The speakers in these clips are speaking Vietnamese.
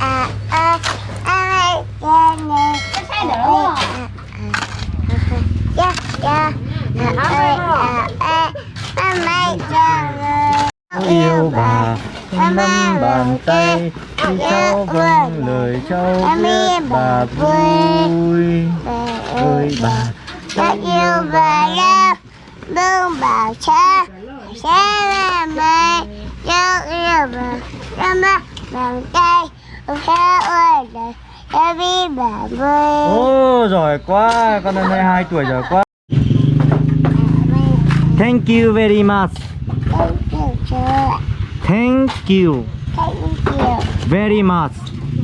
à à à à nè à à à à mày cho yêu bà nắm bàn tay khi cháu vâng lời cháu biết bà vui. ơi bà. ta yêu bà lắm bông bà cha. Sẽ là mày yêu yêu bà. Nắm bàn tay ơi ô giỏi quá con năm nay 2 tuổi giỏi quá. Thank you very much. Thank you, thank you very much.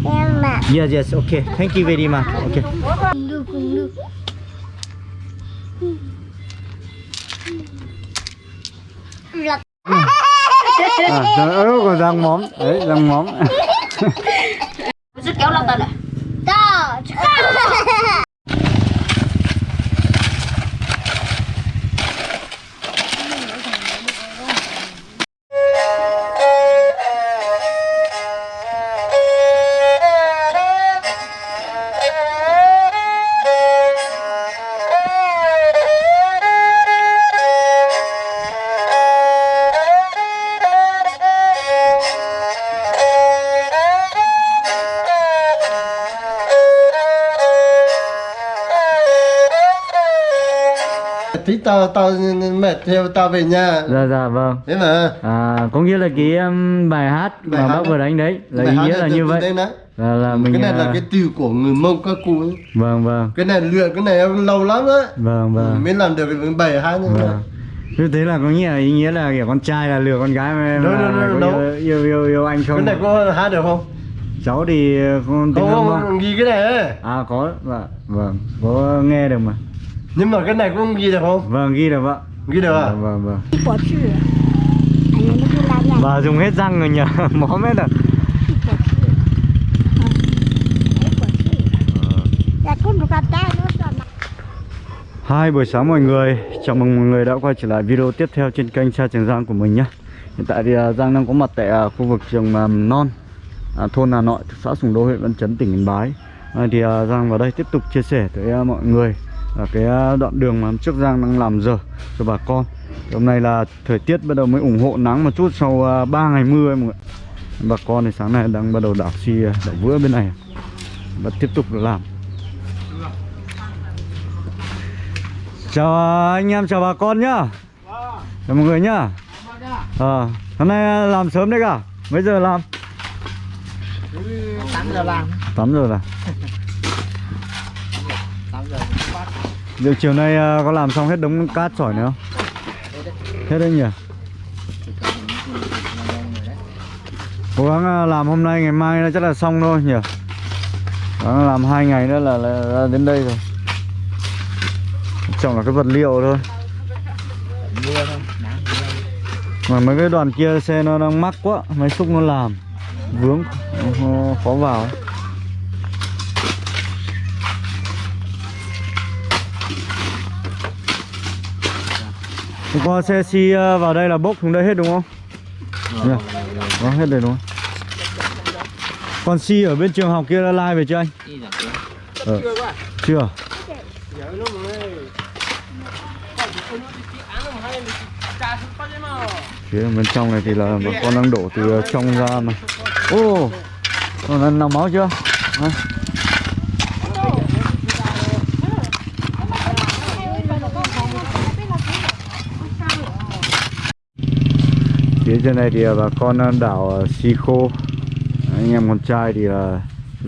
Em mà yes yes okay. Thank you very much okay. À, rồi còn răng móm đấy răng móm sức kéo lông ta à? lại Đó tao tao mệt theo tao về nhà. Dạ dạ vâng. Thế mà. À có nghĩa là cái um, bài hát Bài mà hát bác vừa đánh đấy là Bài ý nghĩa là như vậy. đó. là, là mình cái này là à, cái từ của người mông các cụ ấy. vâng vâng. Cái này luyện cái này em lâu lắm á. Vâng vâng. Mới làm được cái bài hát như này vâng. Như thế là có nghĩa là ý nghĩa là kiểu con trai là lừa con gái mà là, đâu, là đâu, có đâu. yêu, yêu yêu yêu anh không? Cái này có hát được không? Cháu thì không tiếng không không không ghi cái này ấy. à có vâng vâng. Có nghe được mà nhưng mà cái này cũng ghi được không? Vâng ghi được ạ. Ghi được à? Vâng vâng vâng. Nhà và dùng hết răng rồi nhờ móm hết rồi. Còn Hai buổi sáng mọi người, chào mừng mọi người đã quay trở lại video tiếp theo trên kênh Cha Trường Giang của mình nhé. Hiện tại thì à, Giang đang có mặt tại à, khu vực trường mầm non à, thôn Hà Nội, xã Sùng Đô, huyện Văn Chấn, tỉnh Yên Bái. À, Thì à, Giang vào đây tiếp tục chia sẻ tới à, mọi người là cái à, đoạn đường mà trước Giang đang làm giờ cho bà con. Thì Hôm nay là thời tiết bắt đầu mới ủng hộ nắng một chút sau à, 3 ngày mưa ấy mọi người Bà con thì sáng nay đang bắt đầu đảo xi, à, đảo vữa bên này. Và tiếp tục làm. Chào à, anh em, chào bà con nhá. Chào mọi người nhá. Ờ, hôm nay à, làm sớm đấy cả. Mấy giờ làm? 8 giờ làm. 8 giờ là 8 giờ Liệu chiều nay à, có làm xong hết đống cát sỏi nữa không? Hết đấy nhỉ? Cố gắng à, làm hôm nay ngày mai nó chắc là xong thôi nhỉ? Cố gắng làm hai ngày nữa là, là, là đến đây rồi Trồng là cái vật liệu thôi Mà mấy cái đoàn kia xe nó đang mắc quá Máy xúc nó làm Vướng nó khó vào ấy. Hôm qua xe xi ờ, vào đây là bốc xuống đây hết đúng không? Nhỉ? Có hết rồi đúng không? Còn xi ở bên trường học kia đã lai về chưa anh? Ờ. Chưa? Phía bên trong này thì là bà con đang đổ từ trong ra mà Ô Còn lần nào máu chưa? Hả? Phía trên này thì bà con đang đảo ờ, xi khô. Anh em con trai thì là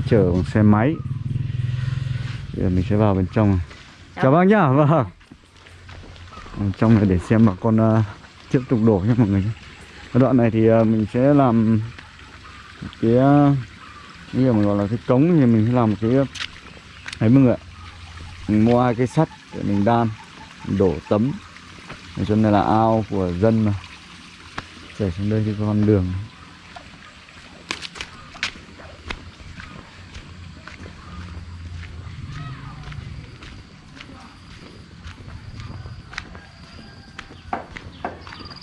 chở bằng xe máy. Bây giờ mình sẽ vào bên trong này. Chào bác nhá, vâng. Trong này để xem bà con tiếp tục đổ nhé mọi người. Cái đoạn này thì mình sẽ làm cái uh, như mình gọi là cái cống thì mình sẽ làm một cái ấy mọi người ạ. Mình mua hai cái sắt để mình đan mình đổ tấm. Để cho này là ao của dân mà chảy xuống đây cái con đường.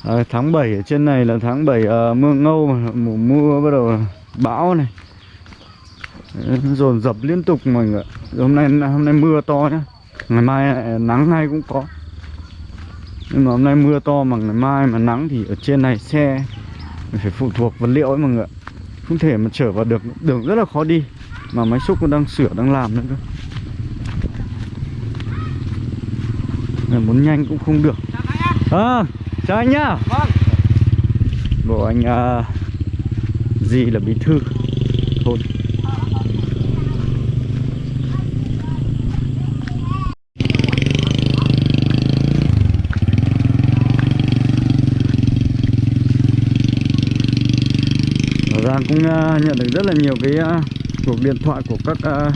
À, tháng 7 ở trên này là tháng 7 à, mưa ngâu mà mùa mưa bắt đầu bão này. Dồn dập liên tục mọi người ạ. hôm nay hôm nay mưa to nhá. Ngày mai à, nắng hay cũng có nhưng mà hôm nay mưa to mà ngày mai mà nắng thì ở trên này xe phải phụ thuộc vật liệu ấy mọi người không thể mà chở vào được đường rất là khó đi. Mà máy xúc cũng đang sửa đang làm nữa cơ. Nên muốn nhanh cũng không được. À, chào anh nhá. Bộ anh uh, gì là bí thư? Thôn Giang cũng ờ, nhận được rất là nhiều cái ờ, cuộc điện thoại của các ờ,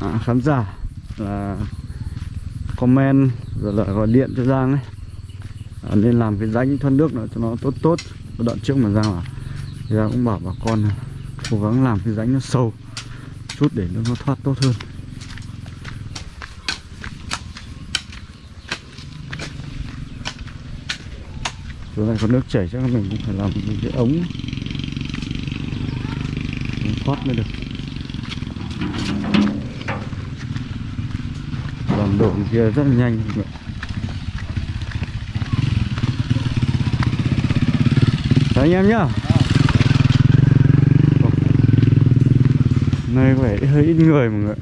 à, khán giả là comment rồi là gọi điện cho Giang ấy. À, nên làm cái rãnh thoát nước nó cho nó tốt tốt. Đoạn trước mà Giang bảo Giang cũng bảo bà con cố gắng làm cái rãnh nó sâu chút để nó, nó thoát tốt hơn. Chỗ này có nước chảy chắc là mình cũng phải làm một cái ống ống thoát mới được. Làm đổ kia rất là nhanh. Mọi người. Anh em nhá. Nơi có vẻ hơi ít người mọi người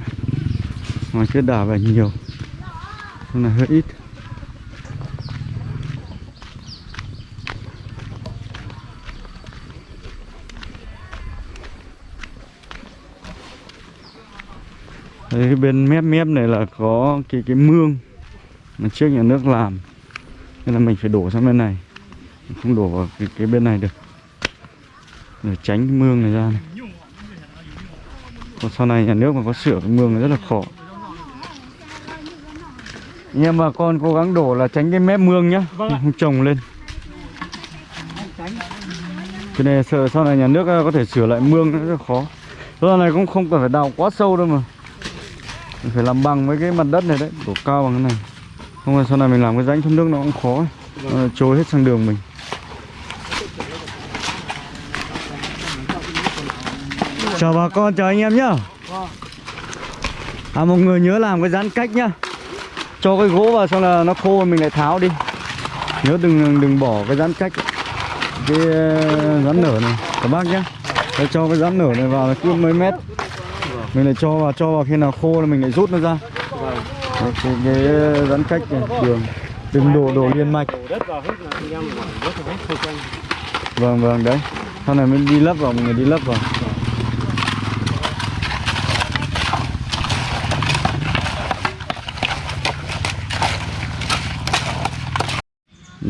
Ngoài kia đảo về nhiều. Hôm nay hơi ít. Đấy, bên mép mép này là có cái cái mương mà trước nhà nước làm. Nên là mình phải đổ sang bên này. Không đổ vào cái, cái bên này được. Để tránh cái mương này ra này. Còn sau này nhà nước mà có sửa cái mương này rất là khó nhưng mà con cố gắng đổ là tránh cái mép mương nhá. Không trồng lên. Cái này sợ sau này nhà nước có thể sửa lại mương rất là khó. Sau này cũng không cần phải đào quá sâu đâu mà mình phải làm bằng với cái mặt đất này đấy đổ cao bằng cái này. Không là sau này mình làm cái rãnh thoát nước nó cũng khó. Nó trôi hết sang đường mình. Chào bà con, chào anh em nhá. À một người nhớ làm cái giãn cách nhá. Cho cái gỗ vào xong là nó khô mình lại tháo đi. Nhớ đừng đừng bỏ cái giãn cách. Cái ờ, rắn nở này. Các bác nhá. Để cho cái rắn nở này vào là cứ mấy mét mình lại cho vào cho vào khi nào khô là mình lại rút nó ra. Đấy, cái, cái giãn cách này, đường đừng đổ đổ liên mạch. Vâng vâng đấy. Sau này mình đi lấp vào mình đi lấp vào.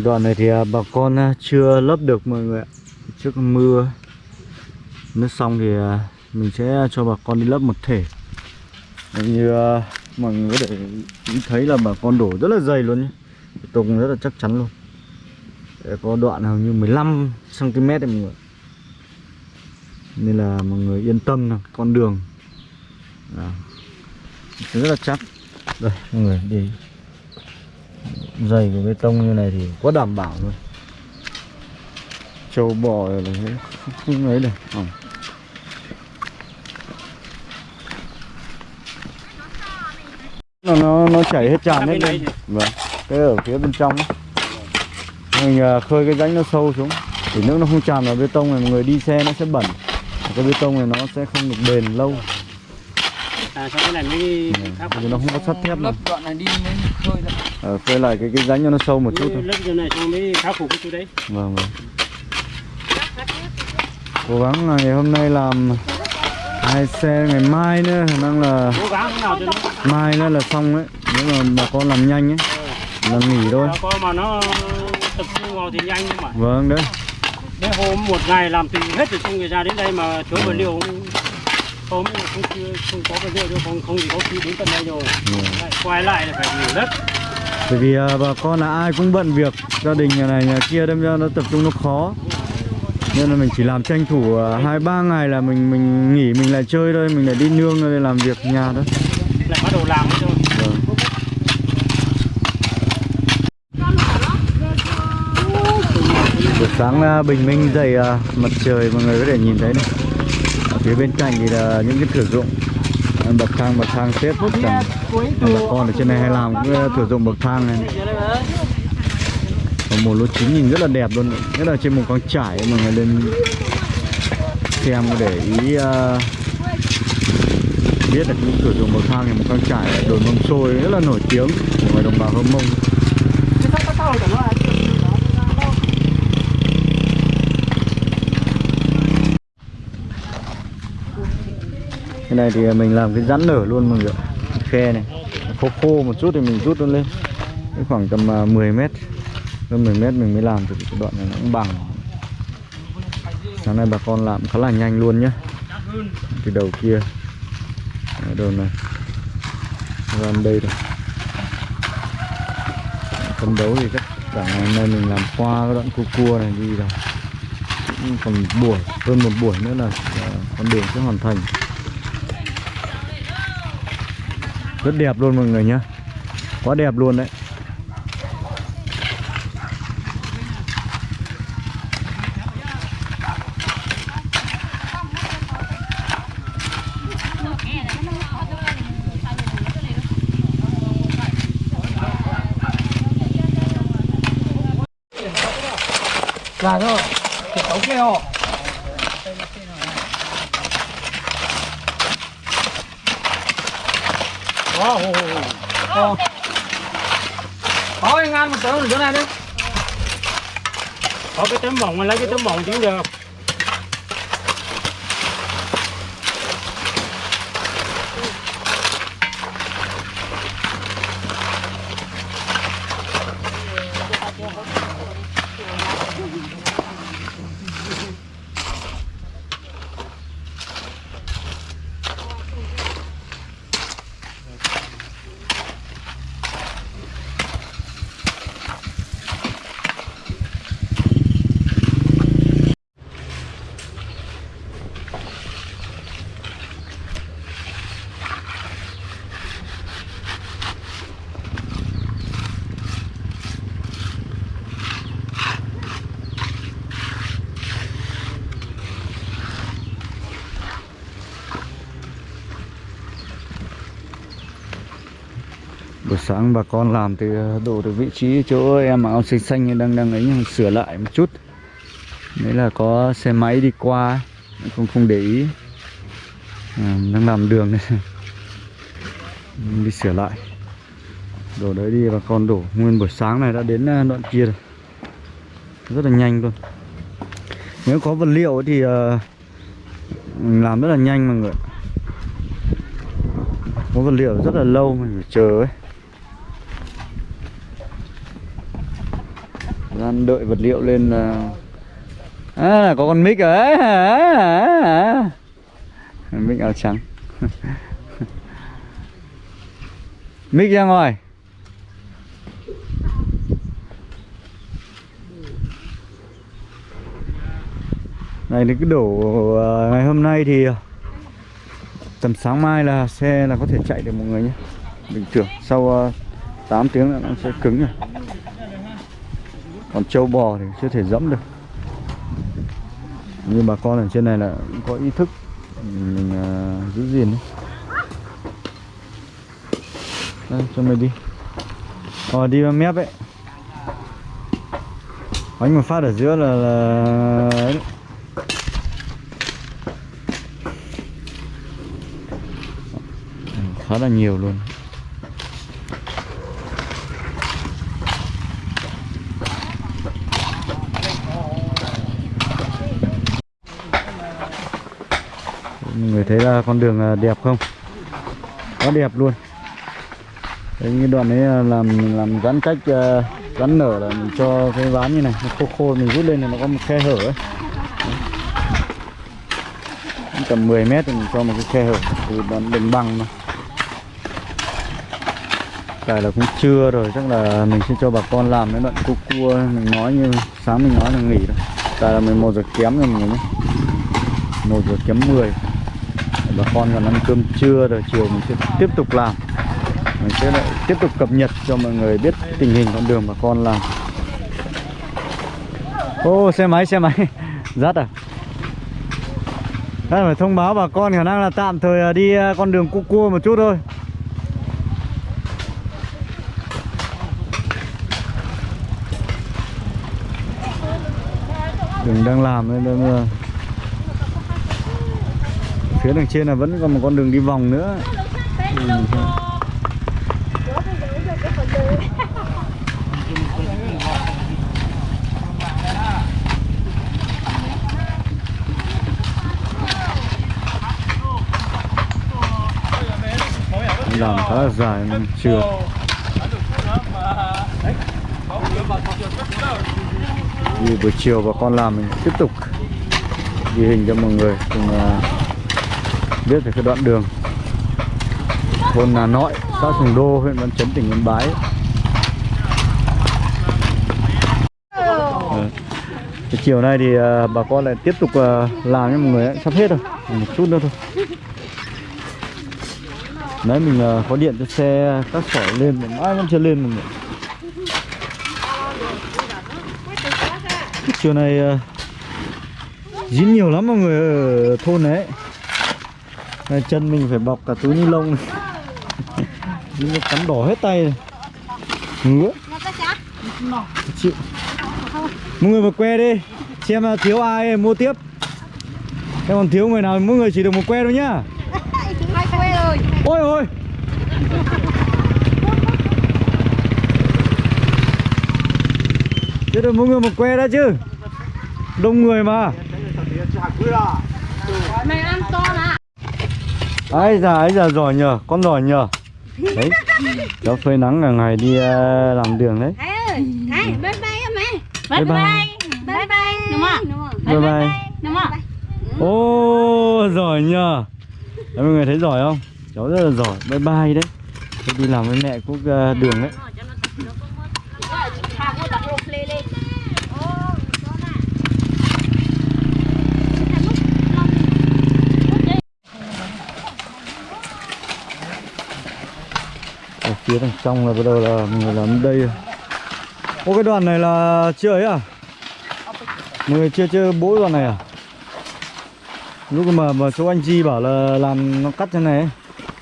Đoạn này thì à, bà con à, chưa lấp được mọi người ạ. Trước mưa nước xong thì à, mình sẽ cho bà con đi lấp một thể. Đấy, như uh, mọi người có thể thấy là bà con đổ rất là dày luôn nhé. Tùng rất là chắc chắn luôn. Đấy, có đoạn hầu như 15 cm đấy mọi người nên là mọi người yên tâm là con đường. À, rất là chắc. Đây mọi người đi. Dày của bê tông như này thì quá đảm bảo luôn trâu bò là không, ấy được. Nó nó nó chảy hết tràn hết lên. vâng cái ở phía bên trong ấy. mình à, khơi cái rãnh nó sâu xuống. Thì nước nó không tràn vào bê tông này mọi người đi xe nó sẽ bẩn. Cái bê tông này nó sẽ không được bền lâu. À sao cái này mới khắc vì nó không có sắt thép lấp đoạn này đi mới khơi ra. ờ, khơi lại cái cái rãnh cho nó sâu một chút thôi. Lấp chỗ này xong mới khắc phục cái chỗ đấy. vâng vâng. Cố gắng là ngày hôm nay làm hai xe ngày mai nữa khả năng là mai nữa là xong đấy nếu mà bà con làm nhanh ấy là nghỉ thôi. Nó có mà nó tập trung vào thì nhanh mà vâng đấy. Đấy hôm một ngày làm từ hết từ trong người ra đến đây mà thiếu vật liệu không không không, chưa- không có vật liệu đâu không không thì có khi đến tận đây rồi lại quay lại là phải nhiều đất. Bởi vì à, bà con là ai cũng bận việc gia đình nhà này nhà kia đâm ra nó tập trung nó khó nên là mình chỉ làm tranh thủ à, hai ba ngày là mình mình nghỉ mình lại chơi thôi mình lại đi nương rồi làm việc nhà thôi lại bắt đầu làm thôi. Buổi sáng à, bình minh dậy à, mặt trời mọi người có thể nhìn thấy này. À, phía bên cạnh thì là những cái thử dụng bậc thang bậc thang xếp chẳng bà con ở trên này hay làm cũng ờ, thử dụng bậc thang này và một lô chính nhìn rất là đẹp luôn. Nhất là trên một con trải mọi người lên xem để ý uh, biết được những cửa dùng bậc thang này một con trải đồi mâm xôi rất là nổi tiếng của người đồng bào hâm mông. Cái này thì mình làm cái rắn nở luôn mọi người khe này. Khô khô một chút thì mình rút nó lên. Khoảng tầm ờ, 10 mét hơn 10 mét mình mới làm thì cái đoạn này nó cũng bằng. Sáng nay bà con làm khá là nhanh luôn nhá. Từ đầu kia. Ở đầu này. Làm đây rồi. Phấn đấu thì chắc cả ngày hôm nay mình làm qua cái đoạn cua cua này đi rồi. Cũng còn buổi, hơn một buổi nữa là con đường sẽ hoàn thành. Rất đẹp luôn mọi người nhá. Quá đẹp luôn đấy. 자, 저, 이렇게 ấu keo wow wow có ờ. anh ăn một tớ rồi chỗ này đi. Bỏ cái tấm mỏng mà lấy cái tấm mỏng cũng được. Sáng bà con làm từ ờ, đổ từ vị trí chỗ em mặc áo xanh xanh đang đang ấy sửa lại một chút. Đấy là có xe máy đi qua không không để ý. À, đang làm đường này đi sửa lại. Đổ đấy đi bà con đổ. Nguyên buổi sáng này đã đến ờ, đoạn kia rồi. Rất là nhanh luôn. Nếu có vật liệu thì ờ, làm rất là nhanh mọi người có vật liệu rất là lâu mình phải chờ ấy. Đang đợi vật liệu lên là à có con mic rồi à, à. à, à, à. mic áo trắng. Mic ra ngoài. Này nó cứ đổ ờ, ngày hôm nay thì ờ, tầm sáng mai là xe là có thể chạy được mọi người nhé. Bình thường sau 8 tiếng là nó sẽ cứng rồi còn trâu bò thì chưa thể dẫm được. Nhưng bà con ở trên này là cũng có ý thức mình uh, giữ gìn đấy. Đây cho mày đi. Ờ đi vào mép ấy. Bánh một phát ở giữa là, là... đấy. Khá là nhiều luôn. Thấy là con đường à, đẹp không? Quá đẹp luôn. Đấy, cái đoạn đấy à, làm làm giãn cách à, giãn rắn nở là mình cho cái ván như này nó khô khô mình rút lên thì nó có một khe hở ấy. Đấy. tầm 10 mét thì mình cho một cái khe hở từ đoạn đường bằng mà. Tại là cũng trưa rồi chắc là mình sẽ cho bà con làm cái đoạn cua cua mình nói như sáng mình nói là nghỉ rồi tại là 11 giờ kém rồi mình người nhé 1 giờ kém 10 bà con còn ăn cơm trưa rồi chiều mình sẽ tiếp tục làm. Mình sẽ lại tiếp tục cập nhật cho mọi người biết tình hình con đường bà con làm. Ô xe máy xe máy. Rát à? Đây phải thông báo bà con khả năng là tạm thời à, đi à, con đường cua cua một chút thôi. Đường đang làm nên đang, Phía đằng trên là vẫn còn một con đường đi vòng nữa Ừ. làm khá là dài nên chưa vì buổi chiều bà con làm mình tiếp tục ghi hình cho mọi người cùng uh, biết về cái đoạn đường. Thôn Nà Nội xã Sùng Đô huyện Văn Chấn tỉnh Yên Bái. Cái chiều nay thì uh, bà con lại tiếp tục uh, làm cho mọi người ấy, sắp hết rồi. Một chút nữa thôi. Đấy mình uh, có điện cho xe các sỏi lên mà mãi vẫn chưa lên mọi người. Chiều này uh, dính nhiều lắm mọi người ở thôn đấy này, Chân mình phải bọc cả túi ni lông này. Cắn đỏ hết tay này. Ngứa. Chịu. Mọi người vào que đi. Xem là thiếu ai mua tiếp. Em còn thiếu người nào mỗi người chỉ được một que thôi nhá. May que rồi. Ôi ôi. Thế được mỗi người một que đã chứ. Đông người mà ấy già ấy già giỏi nhờ Con giỏi nhờ. Đấy Cháu phơi nắng cả ngày đi ờ, làm đường đấy. Ơi, Thái, bye bye em mẹ. Bye bye. Bye. bye. Đúng không? Bye bye Đúng không? Ô giỏi nhờ. Đấy, mọi người thấy giỏi không? Cháu rất là giỏi. Bye bye đấy. Tôi đi làm với mẹ cũng ờ, đường đấy Thà cô đặt lục lê lên. ở phía đằng trong là bắt đầu là người làm đây. Ô cái đoạn này là chưa ấy à? Người chưa chưa bố đoạn này à? Lúc mà mà số anh Chi bảo là làm nó cắt thế này ấy.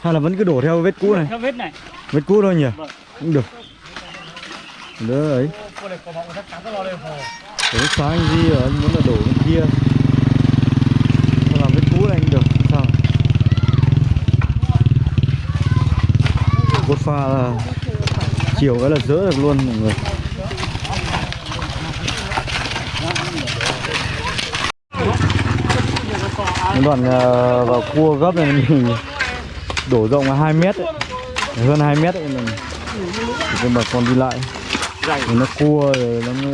Hay là vẫn cứ đổ theo vết cũ này? Theo vết này. Vết cũ thôi nhỉ? Vâng. Cũng được. Đỡ ấy. Để sáng anh Di ở anh muốn là đổ bên kia. Thôi làm vết cũ này cũng được. không Sao? Cốt pha là chiều cái là dỡ được luôn, mọi người. Cái đoạn ờ, vào cua gấp này mình đổ rộng là 2 mét ấy. hơn 2 mét ấy mình. Để cho bà con đi lại. Thì nó cua rồi nó mới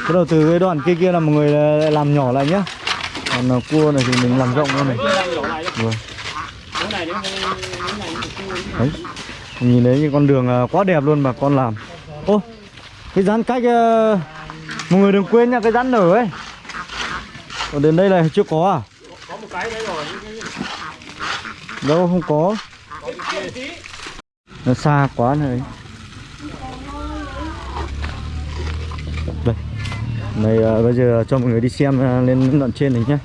bắt đầu từ cái đoạn kia kia là mọi người ờ, lại làm nhỏ lại nhá. Còn ờ, cua này thì mình làm rộng hơn này. Rồi Cái này đến cái này đấy nhìn thấy những con đường à, quá đẹp luôn mà con làm. Ô cái rán cách à, mọi người đừng quên nha cái rán nở ấy. Còn đến đây này chưa có à? Có một cái đấy rồi. đâu không có. Nó xa quá này. Đây. Này à, bây giờ cho mọi người đi xem à, lên đoạn trên này nhé.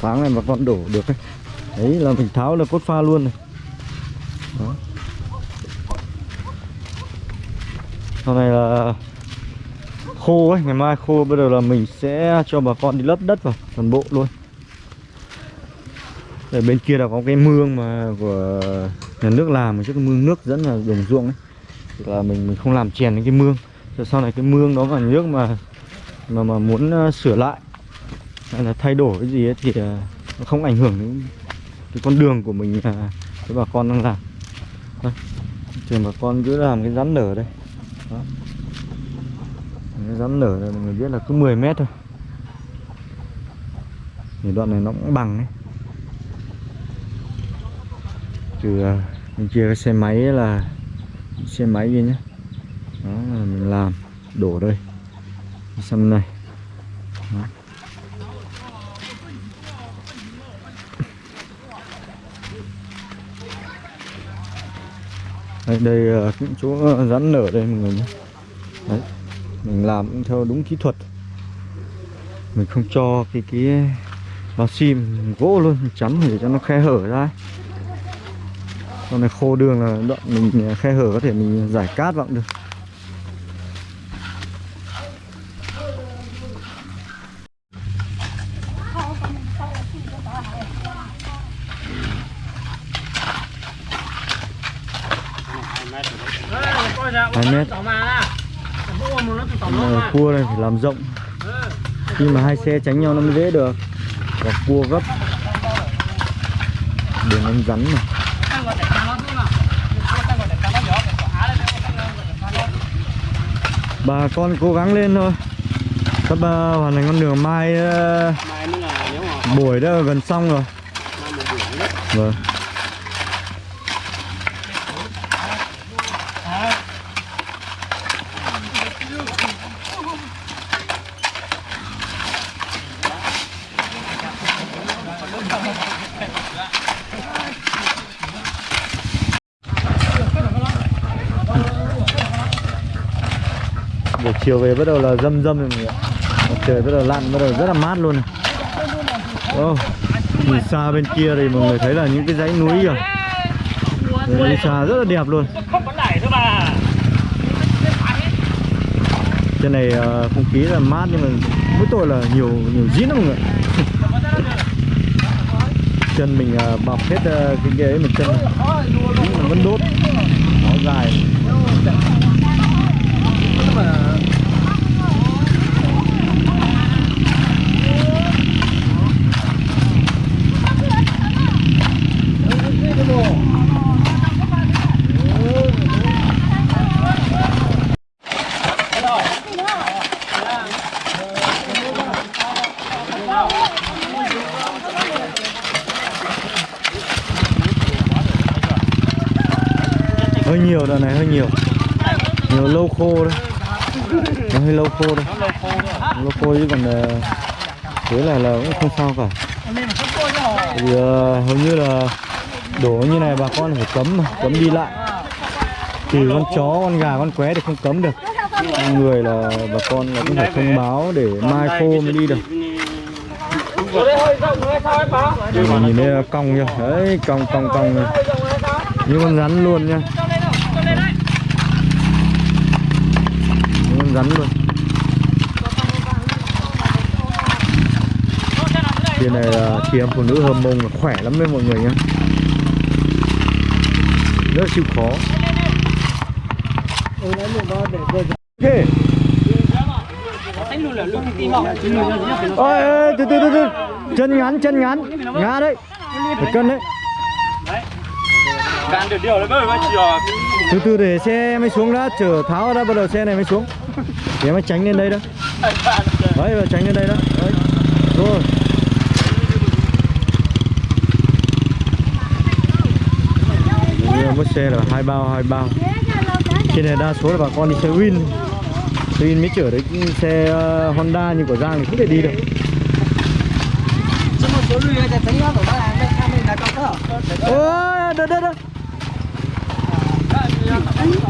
Sáng này mà con đổ được ấy. đấy là mình tháo là cốt pha luôn này. Đó. Sau này là khô ấy, ngày mai khô, bây giờ là mình sẽ cho bà con đi lấp đất vào, toàn bộ luôn. Ở bên kia là có cái mương mà của nhà nước làm một chiếc mương nước dẫn vào đồng ruộng ấy. Thì là mình mình không làm chèn đến cái mương. Rồi sau này cái mương đó mà nước mà mà mà muốn ờ, sửa lại, hay là thay đổi cái gì ấy thì ờ, nó không ảnh hưởng đến cái con đường của mình ờ, với bà con đang làm. Đây trường bà con cứ làm cái rắn nở đây đó. rắn nở này mọi người biết là cứ 10 mét thôi. Thì đoạn này nó cũng bằng ấy. Từ à, mình chia cái xe máy là, xe máy kia nhé đó là mình làm, đổ đây. Xong này. Đây, đây ờ, là những chỗ ờ, rắn nở đây mọi người nhé. Đấy mình làm cũng theo đúng kỹ thuật. Mình không cho cái cái bao sim gỗ luôn chắn để cho nó khe hở ra con này khô đường là đoạn mình khe hở có thể mình giải cát vào cũng được hai mét Ờ, cua này phải làm rộng. Khi mà hai xe tránh nhau nó mới dễ được. Và cua gấp. Đường anh rắn này bà con cố gắng lên thôi. Sắp uh, hoàn thành con đường mai uh, buổi đã gần xong rồi. Vâng chiều về bắt đầu là dâm dâm rồi mọi người ạ. Trời bắt đầu lặn bắt đầu rất là mát luôn này. Oh, nhìn xa bên kia thì mọi người thấy là những cái dãy núi rồi Đấy, đi xa rất là đẹp luôn. trên này ờ, không khí là mát nhưng mà mỗi tội là nhiều nhiều dín lắm mọi người chân mình ờ, bọc hết ờ, cái kia ấy một chân vẫn đốt. Áo dài hơi nhiều đợt này hơi nhiều. Nhiều lâu khô đấy. Nó hơi lâu khô đấy. Lâu khô chứ còn ờ, thế là là cũng không sao cả. Thì uh, ờ, hầu như là đổ như này bà con phải cấm mà cấm đi lại. Thì con chó con gà con qué thì không cấm được. Người là bà con là cũng phải thông báo để mai khô mới đi được. Nhìn thấy cong nha đấy cong cong cong. Này. như con rắn luôn nha con rắn luôn. Chị này là chị em phụ nữ hầm mông là khỏe lắm đấy mọi người nhá. Rất chịu khó. Ok. Ôi, từ từ từ từ. Chân ngắn, chân ngắn. Ngã đấy. Phải cân đấy. Bạn được điều đấy bởi mà chiều từ từ để xe mới xuống đã Chở tháo ra bắt đầu xe này mới xuống. Để mới tránh lên đây đó Đấy, và tránh lên đây đó Đấy. Rồi. Mất xe là hai bao, hai bao. Trên này đa số là bà con đi xe Win. Xe Win mới chở đấy xe ờ, Honda như của Giang thì không thể đi được. Ôi, đợi, đợi, đợi Takutnya.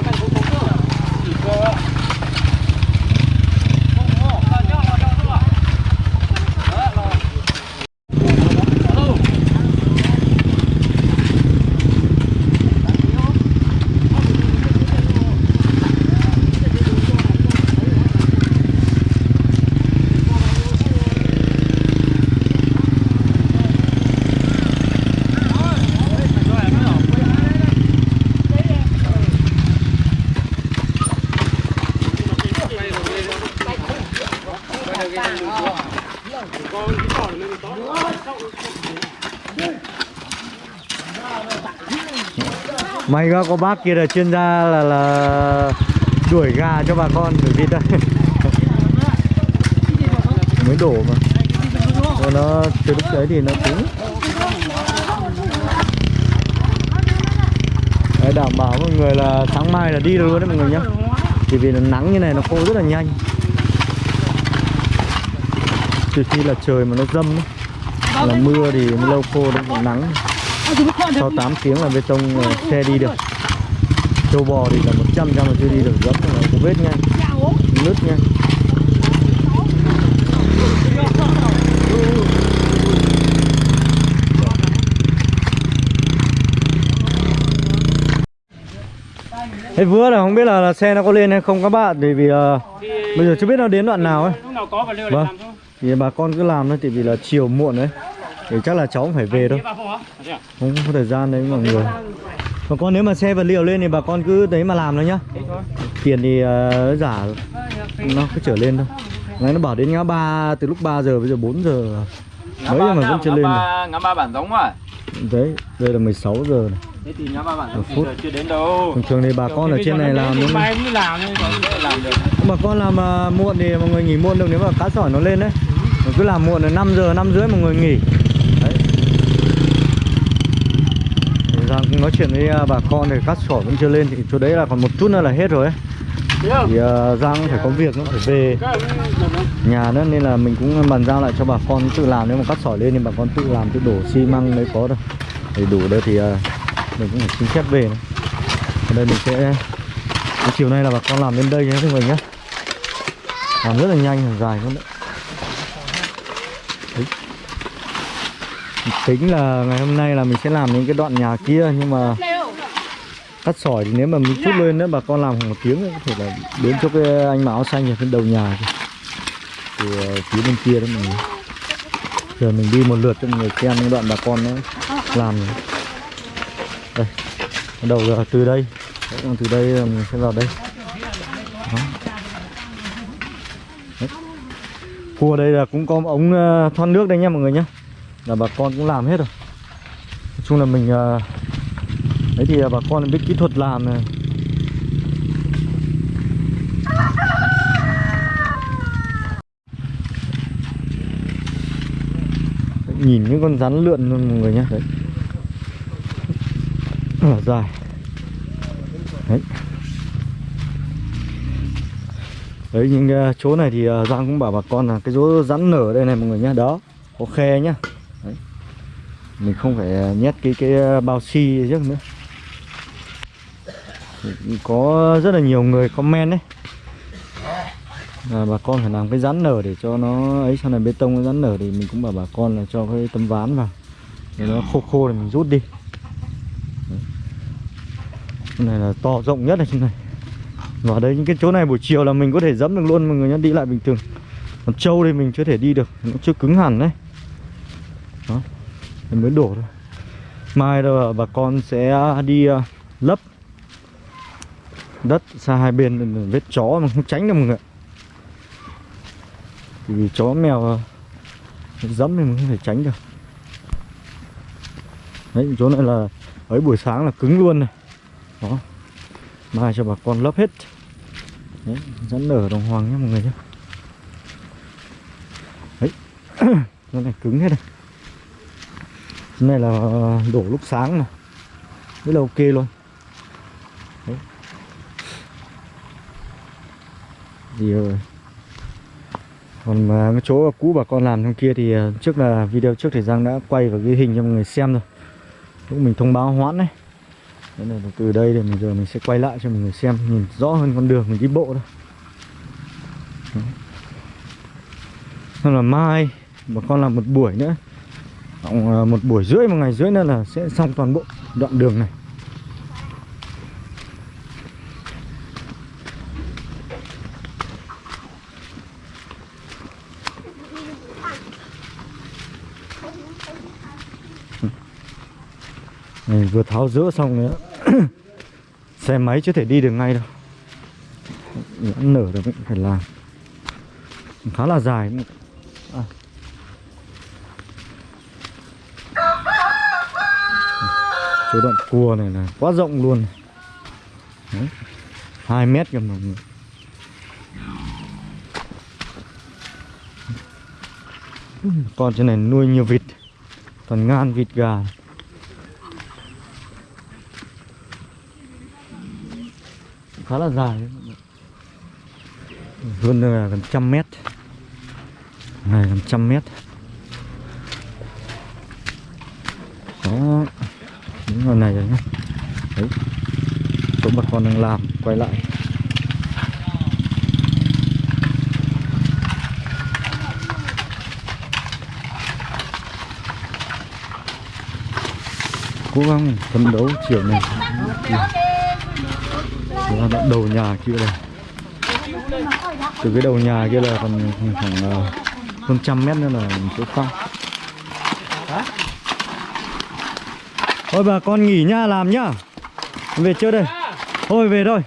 Quá có bác kia là chuyên gia là là đuổi gà cho bà con đuổi vịt đây mới đổ mà. Còn nó từ lúc đấy thì nó cứng. Đấy, đảm bảo mọi người là sáng mai là đi được luôn đấy mọi người nhé. chỉ vì là nắng như này nó khô rất là nhanh. Trừ khi là trời mà nó dâm ấy. là mưa thì lâu khô đấy còn nắng sau 8 tiếng là bê tông ờ, xe đi được. Châu bò thì là 100 trăm mà chưa đi được gấp, nó có vết nha. Nứt nha. Thế vừa là không biết là, là xe nó có lên hay không các bạn Bởi vì uh, bây giờ chưa biết nó đến đoạn nào ấy. Vâng. Thì bà con cứ làm thôi Tại vì là chiều muộn đấy thì chắc là cháu cũng phải về thôi. bà không? Không có thời gian đấy mọi người. Bà con nếu mà xe vật liệu lên thì bà con cứ đấy mà làm thôi nhá. Tiền thì ờ, giả Nó cứ trở lên thôi. Ngay nó bảo đến ngã ba Từ lúc 3 giờ bây giờ 4 giờ. Mấy giờ mà vẫn chưa lên được. ngã ba bản giống rồi Đấy đây là 16 giờ này. Thế thì ngã ba bản giống phút. Giờ chưa đến đâu. Thường thường thì bà con ở trên này làm đúng mới làm Bà con làm à, muộn thì mọi người nghỉ muộn được nếu mà cá sỏi nó lên đấy. Mà cứ làm muộn là 5 giờ, 5 rưỡi mọi người nghỉ Đấy Thì Giang cũng nói chuyện với à, bà con thì cát sỏi vẫn chưa lên thì chỗ đấy là còn một chút nữa là hết rồi ấy? Thì uh, Giang cũng phải có việc nó phải về nhà nữa nên là mình cũng bàn giao lại cho bà con tự làm nếu mà cắt sỏi lên thì bà con tự làm tự đổ xi măng đấy có đâu để đủ đây thì à, mình cũng phải xin phép về nữa. ở đây mình sẽ chiều nay là bà con làm đến đây nhé mọi người nhé làm rất là nhanh dài luôn Đấy. Tính là ngày hôm nay là mình sẽ làm những cái đoạn nhà kia nhưng mà cắt sỏi thì nếu mà mình chút lên nữa bà con làm khoảng một tiếng có thể là đến chỗ cái anh mà áo xanh ở bên đầu nhà kìa. Từ ờ, phía bên kia đó mình giờ mình đi một lượt cho mọi người xem những đoạn bà con nó làm đây bắt đầu là từ đây. Đấy, từ đây ờ, mình sẽ vào đây. Đó. Đấy. cua đây là cũng có ống ờ, thoát nước đây nha mọi người nhé là bà con cũng làm hết rồi. Nói chung là mình ờ, đấy thì bà con biết kỹ thuật làm này. Nhìn những con rắn lượn luôn mọi người nhé đấy. Rất là dài. Đấy. Đấy, những ờ, chỗ này thì ờ, Giang cũng bảo bà con là cái chỗ rắn nở đây này mọi người nhé đó, có khe nhá mình không phải à, nhét cái cái à, bao xi trước nữa. Có rất là nhiều người comment đấy. Là bà con phải làm cái rắn nở để cho nó ấy, sau này bê tông nó rắn nở thì mình cũng bảo bà con là cho cái tấm ván vào. Để nó khô khô thì mình rút đi. Cái này là to, rộng nhất ở trên này. Và đây những cái chỗ này buổi chiều là mình có thể dẫm được luôn, mọi người nhá, đi lại bình thường. Còn trâu thì mình chưa thể đi được, nó chưa cứng hẳn đấy. Đó mới đổ thôi. Mai đâu bà con sẽ à, đi à, lấp đất xa hai bên ừ, vết chó mà không tránh được mọi người. Thì vì chó, mèo à, dẫm thì mình không thể tránh được. Đấy, chỗ này là, ấy, buổi sáng là cứng luôn này. Đó. Mai cho bà con lấp hết. Đấy, dẫn nở đồng hoàng nhé mọi người nhé. Đấy. Chỗ này cứng hết này. Chỗ này là đổ lúc sáng mà Rất là ok luôn. Đấy. Thì ờ, còn mà cái chỗ cũ bà con làm trong kia thì ờ, trước là video trước thì Giang đã quay và ghi hình cho mọi người xem rồi. Lúc mình thông báo hoãn đấy nên là từ đây thì mình giờ mình sẽ quay lại cho mọi người xem, nhìn rõ hơn con đường, mình đi bộ thôi. Đấy. Nên là mai, bà con làm một buổi nữa. Khoảng ờ, một buổi rưỡi, một ngày rưỡi nữa là sẽ xong toàn bộ đoạn đường này. Mình vừa tháo rỡ xong nữa xe máy chưa thể đi được ngay đâu. Nhãn nở rồi cũng phải làm. Khá là dài. À. chỗ đoạn cua này là quá rộng luôn. Đấy. 2 mét kìa mọi người con trên này nuôi nhiều vịt, toàn ngan vịt gà. Khá là dài. Đấy. hơn là gần trăm mét. Này, gần trăm mét đó ngoài này rồi nhá. Đấy. Chỗ bà con đang làm, quay lại. Cố gắng phấn đấu chiều này là đoạn đầu nhà kia này từ cái đầu nhà kia là còn khoảng à, hơn trăm mét nữa là chỗ phong thôi bà con nghỉ nhá làm nhá. Về chưa đây. Thôi về thôi.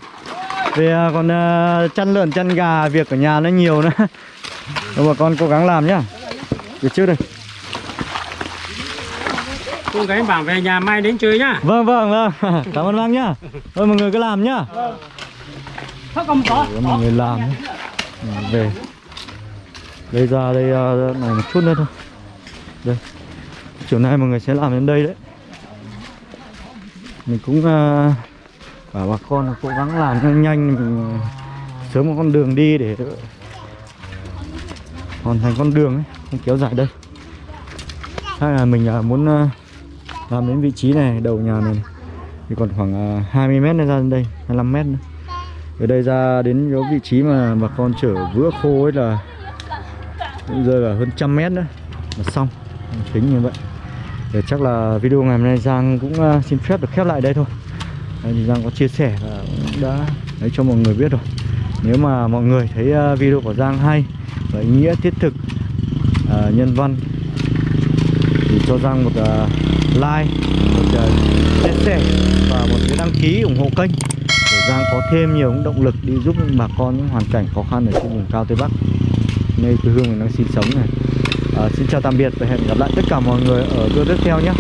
Về à, còn à, chăn lợn chăn gà việc ở nhà nó nhiều nữa. Thôi bà con cố gắng làm nhá. Về trước đây. Cô gái bảo về nhà mai đến chơi nhá. Vâng vâng vâng. Cảm ơn bác nhá. Thôi mọi người cứ làm nhá. Có Để mọi người làm nhá. Về. Đây ra đây à, này một chút nữa thôi. Đây. Chiều nay mọi người sẽ làm đến đây đấy mình cũng uh, bảo bà con là cố gắng làm cho nhanh mình ờ, sớm có con đường đi để hoàn thành con đường ấy không kéo dài đây hay là mình uh, muốn uh, làm đến vị trí này đầu nhà này, thì còn khoảng uh, 20 mét nữa ra đến đây 25 mét nữa. Ở đây ra đến chỗ vị trí mà bà con chở vữa khô ấy là rơi vào hơn trăm mét nữa là xong tính như vậy để chắc là video ngày hôm nay Giang cũng ờ, xin phép được khép lại đây thôi. Thì Giang có chia sẻ và cũng đã lấy cho mọi người biết rồi. Nếu mà mọi người thấy ờ, video của Giang hay và ý nghĩa thiết thực à, nhân văn thì cho Giang một uh, like một uh, chia sẻ và một cái đăng ký ủng hộ kênh để Giang có thêm nhiều động lực đi giúp bà con những hoàn cảnh khó khăn ở trên vùng cao Tây Bắc. Nơi quê hương mình đang sinh sống này. Ờ, xin chào tạm biệt và hẹn gặp lại tất cả mọi người ở video tiếp theo nhé.